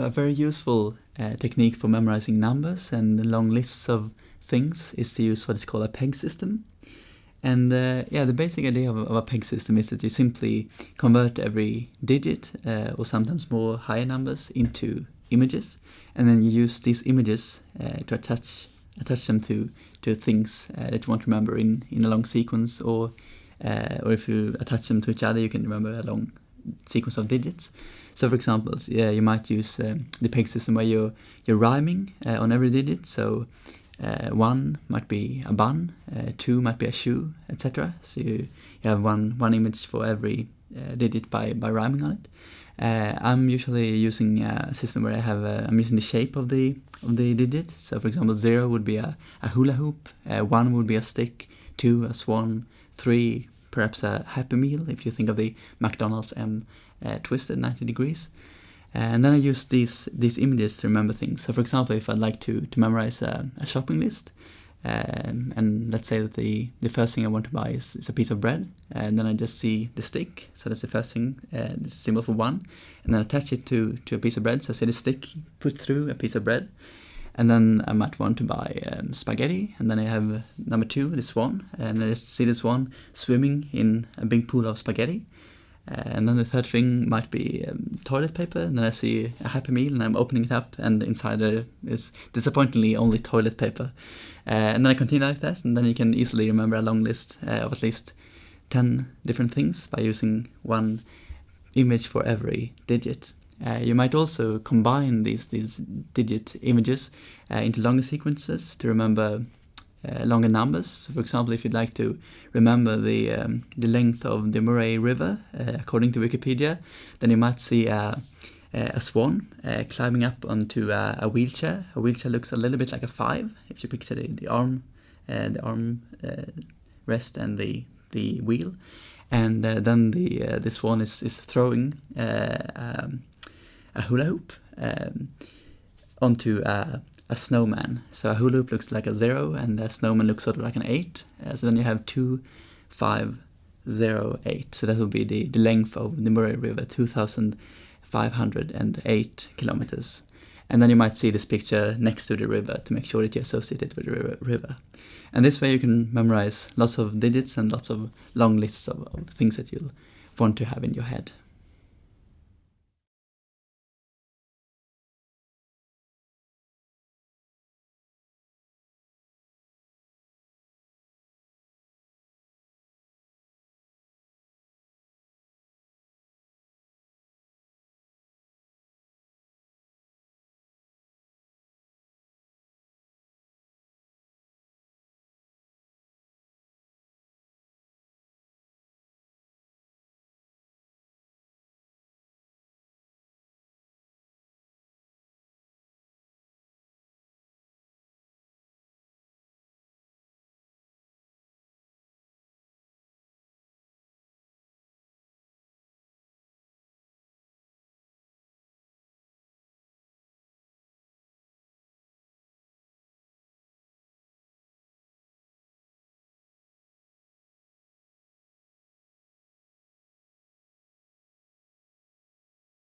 So a very useful uh, technique for memorizing numbers and long lists of things is to use what is called a peg system. And uh, yeah, the basic idea of, of, a peg system is that you simply convert every digit uh, or sometimes more higher numbers into images, and then you use these images uh, to attach attach them to to things uh, that you want to remember in in a long sequence, or uh, or if you attach them to each other, you can remember a long sequence of digits. So, for example, yeah, you might use um, the peg system where you're you're rhyming uh, on every digit. So uh, one might be a bun, uh, two might be a shoe, etc. So you, you have one one image for every uh, digit by by rhyming on it. Uh, I'm usually using a system where I have I'm using the shape of the of the digit. So for example, zero would be a, a hula hoop, uh, one would be a stick, two a swan, three perhaps a Happy Meal if you think of the McDonald's M uh, twisted 90 degrees. And then I use these these images to remember things. So for example, if I'd like to, to memorize a, a shopping list, um, and let's say that the, the first thing I want to buy is, is a piece of bread, and then I just see the stick, so that's the first thing, uh, the symbol for one, and then attach it to, to a piece of bread, so I see the stick put through a piece of bread, and then I might want to buy um, spaghetti, and then I have number two, the swan, and I just see the swan swimming in a big pool of spaghetti, uh, and then the third thing might be um, toilet paper, and then I see a Happy Meal, and I'm opening it up, and inside there is disappointingly only toilet paper. Uh, and then I continue like that, and then you can easily remember a long list uh, of at least 10 different things by using one image for every digit. Uh, you might also combine these, these digit images uh, into longer sequences to remember uh, longer numbers. So for example, if you'd like to remember the um, the length of the Murray River, uh, according to Wikipedia, then you might see a, a swan uh, climbing up onto a, a, wheelchair. A wheelchair looks a little bit like a five if you picture the, the arm, uh, the arm rest and the the wheel, and then the the swan is is throwing um, a hula hoop um, onto a a snowman. So a hula hoop looks like a zero, and a snowman looks sort of like an eight. Uh, so then you have two, five, zero, eight. So that will be the, the length of the Murray River, 2,508 kilometers. And then you might see this picture next to the river to make sure that you associate it with the river. And this way you can memorize lots of digits and lots of long lists of, of things that you'll want to have in your head.